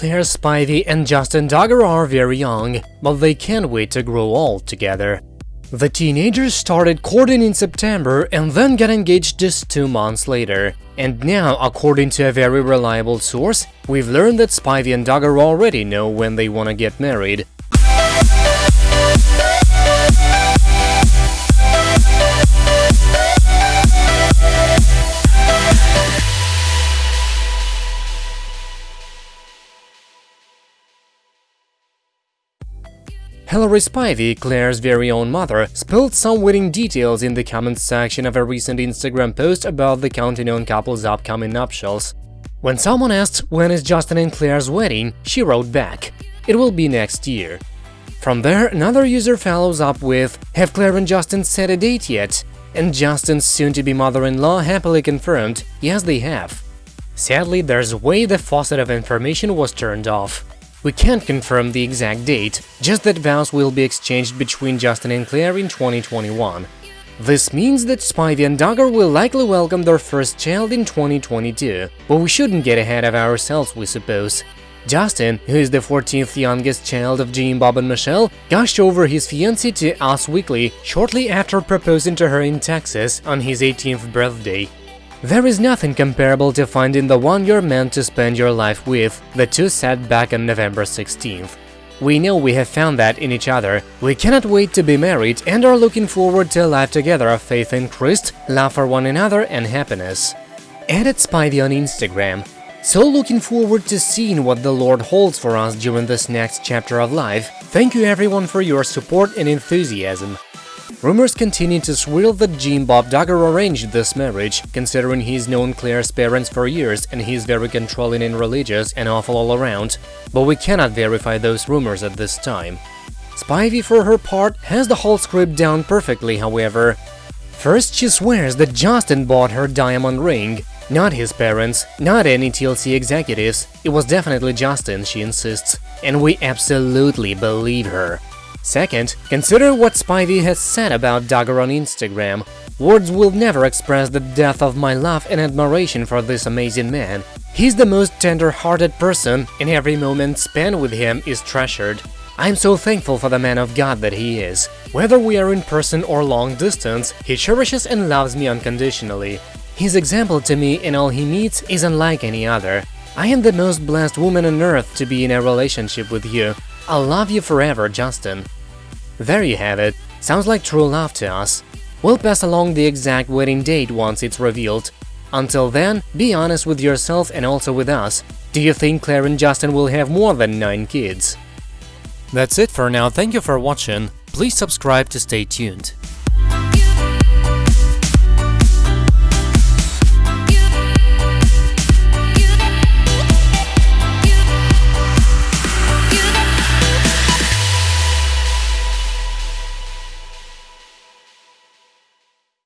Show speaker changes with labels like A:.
A: Claire Spivey and Justin Duggar are very young, but they can't wait to grow old together. The teenagers started courting in September and then got engaged just two months later. And now, according to a very reliable source, we've learned that Spivey and Duggar already know when they want to get married. Hilary Spivey, Claire's very own mother, spilled some wedding details in the comments section of a recent Instagram post about the Counting On couple's upcoming nuptials. When someone asked when is Justin and Claire's wedding, she wrote back, it will be next year. From there, another user follows up with, have Claire and Justin set a date yet? And Justin's soon-to-be mother-in-law happily confirmed, yes they have. Sadly, there's way the faucet of information was turned off. We can't confirm the exact date, just that vows will be exchanged between Justin and Claire in 2021. This means that Spivey and Duggar will likely welcome their first child in 2022, but we shouldn't get ahead of ourselves, we suppose. Justin, who is the 14th youngest child of Jim Bob and Michelle, gushed over his fiancée to Us Weekly shortly after proposing to her in Texas on his 18th birthday. There is nothing comparable to finding the one you're meant to spend your life with, the two said back on November 16th. We know we have found that in each other, we cannot wait to be married and are looking forward to a life together of faith in Christ, love for one another and happiness. Added Spivey on Instagram. So looking forward to seeing what the Lord holds for us during this next chapter of life. Thank you everyone for your support and enthusiasm. Rumors continue to swirl that Jim Bob Duggar arranged this marriage, considering he's known Claire's parents for years and he's very controlling and religious and awful all around, but we cannot verify those rumors at this time. Spivey, for her part, has the whole script down perfectly, however. First, she swears that Justin bought her diamond ring, not his parents, not any TLC executives, it was definitely Justin, she insists, and we absolutely believe her. Second, consider what Spivey has said about Duggar on Instagram. Words will never express the depth of my love and admiration for this amazing man. He's the most tender-hearted person, and every moment spent with him is treasured. I'm so thankful for the man of God that he is. Whether we are in person or long distance, he cherishes and loves me unconditionally. His example to me in all he meets is unlike any other. I am the most blessed woman on earth to be in a relationship with you. I'll love you forever, Justin. There you have it. Sounds like true love to us. We'll pass along the exact wedding date once it's revealed. Until then, be honest with yourself and also with us. Do you think Claire and Justin will have more than 9 kids? That's it for now, thank you for watching. Please subscribe to stay tuned.